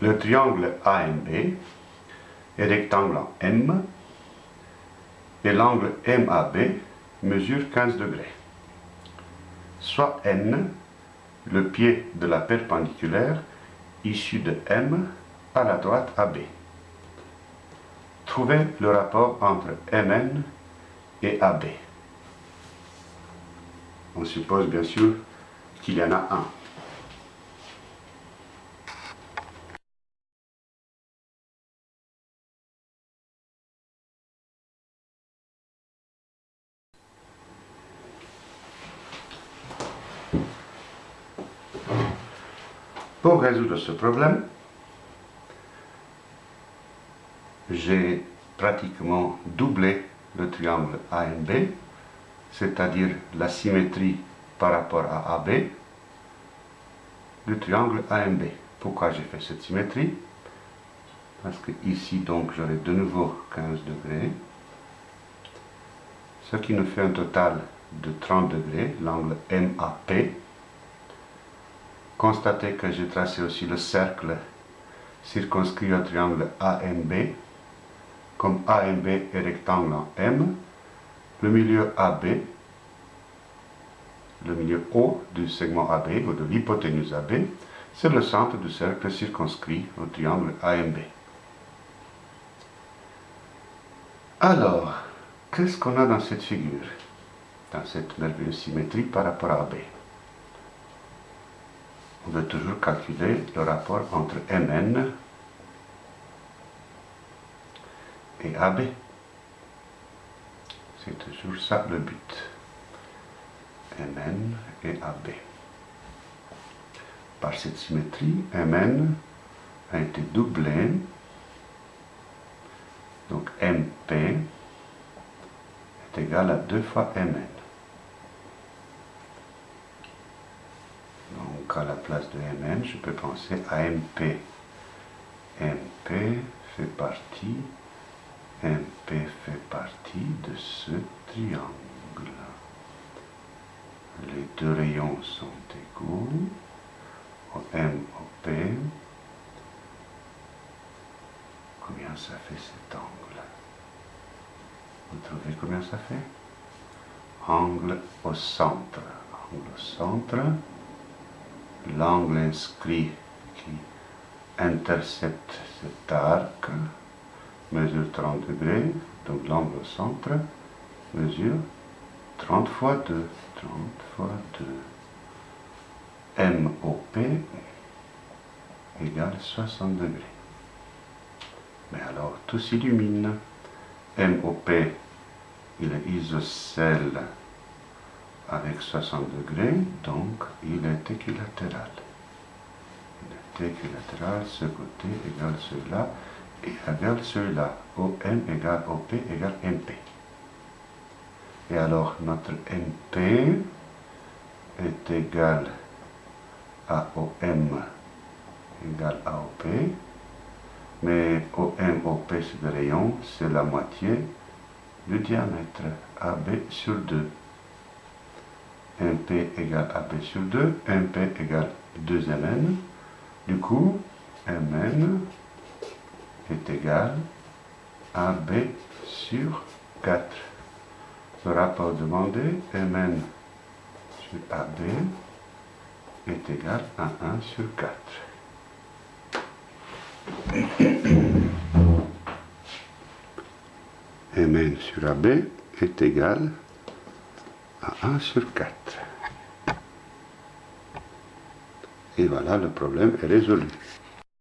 Le triangle AMB est rectangle en M et l'angle MAB mesure 15 degrés. Soit N, le pied de la perpendiculaire issu de M à la droite AB. Trouvez le rapport entre MN et AB. On suppose bien sûr qu'il y en a un. Pour résoudre ce problème, j'ai pratiquement doublé le triangle AMB, c'est-à-dire la symétrie par rapport à AB du triangle AMB. Pourquoi j'ai fait cette symétrie? Parce que ici, donc, j'aurai de nouveau 15 degrés, ce qui nous fait un total de 30 degrés, l'angle MAP, Constatez que j'ai tracé aussi le cercle circonscrit au triangle AMB. Comme AMB est rectangle en M, le milieu AB, le milieu haut du segment AB ou de l'hypoténuse AB, c'est le centre du cercle circonscrit au triangle AMB. Alors, qu'est-ce qu'on a dans cette figure, dans cette merveilleuse symétrie par rapport à AB on veut toujours calculer le rapport entre Mn et AB. C'est toujours ça le but. Mn et AB. Par cette symétrie, Mn a été doublé. Donc MP est égal à 2 fois Mn. À la place de Mn, je peux penser à MP. MP fait partie, MP fait partie de ce triangle. Les deux rayons sont égaux. Au M, au. Combien ça fait cet angle? Vous trouvez combien ça fait? Angle au centre. Angle au centre l'angle inscrit qui intercepte cet arc mesure 30 degrés, donc l'angle au centre mesure 30 fois 2, 30 fois 2. MOP égale 60 degrés. Mais alors tout s'illumine. MOP, il est isocèle avec 60 degrés, donc il est équilatéral. Il est équilatéral, ce côté égale celui-là, et égale celui-là. OM égale OP égale MP. Et alors notre MP est égal à OM égale à OP, mais OM, OP c'est le rayon, c'est la moitié du diamètre AB sur 2. MP égale AP sur 2, MP égale 2Mn. Du coup, Mn est égal à AB sur 4. Le rapport demandé, Mn sur AB est égal à 1 sur 4. Mn sur AB est égal à 1 sur 4. Et voilà, le problème est résolu.